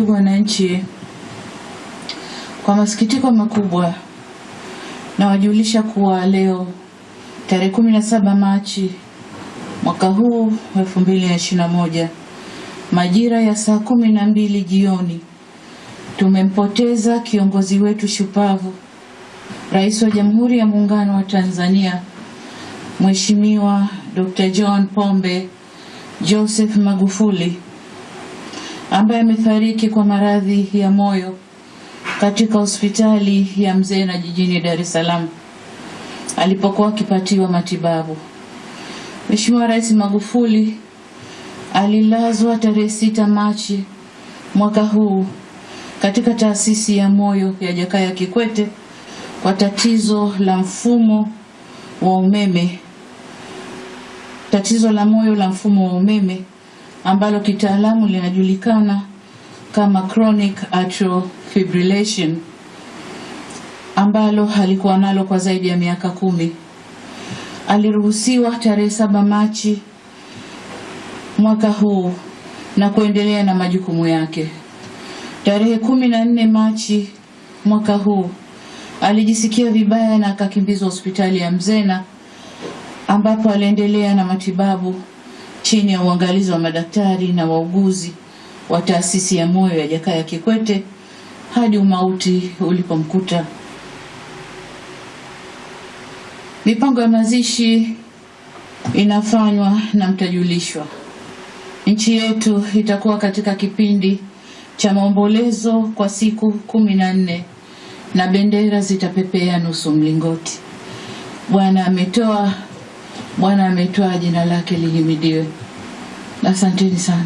wananchi, kwa masikitiko makubwa nawajulisha kuwa leo tarehe 17 Machi mwaka huu 2021 majira ya saa kumi na mbili jioni tumempoteza kiongozi wetu shupavu, Rais wa Jamhuri ya Muungano wa Tanzania Mheshimiwa Dr. John Pombe Joseph Magufuli ambaye amefariki kwa maradhi ya moyo katika hospitali ya mzee na jijini Dar es Salaam alipokuwa akipatiwa matibabu. Mheshimiwa Rais Magufuli alilazwa tarehe sita Machi mwaka huu katika taasisi ya moyo ya Jakaya Kikwete kwa tatizo la mfumo wa umeme, tatizo la moyo la mfumo wa umeme ambalo kitaalamu linajulikana kama chronic atrial fibrillation ambalo alikuwa nalo kwa zaidi ya miaka kumi. Aliruhusiwa tarehe saba Machi mwaka huu na kuendelea na majukumu yake. Tarehe kumi na nne Machi mwaka huu alijisikia vibaya na akakimbizwa hospitali ya Mzena ambapo aliendelea na matibabu chini ya uangalizi wa madaktari na wauguzi wa taasisi ya moyo ya Jakaya Kikwete hadi umauti ulipomkuta. Mipango ya mazishi inafanywa na mtajulishwa. Nchi yetu itakuwa katika kipindi cha maombolezo kwa siku kumi na nne na bendera zitapepea nusu mlingoti. Bwana ametoa, Bwana ametoa, jina lake lihimidiwe. Asanteni sana.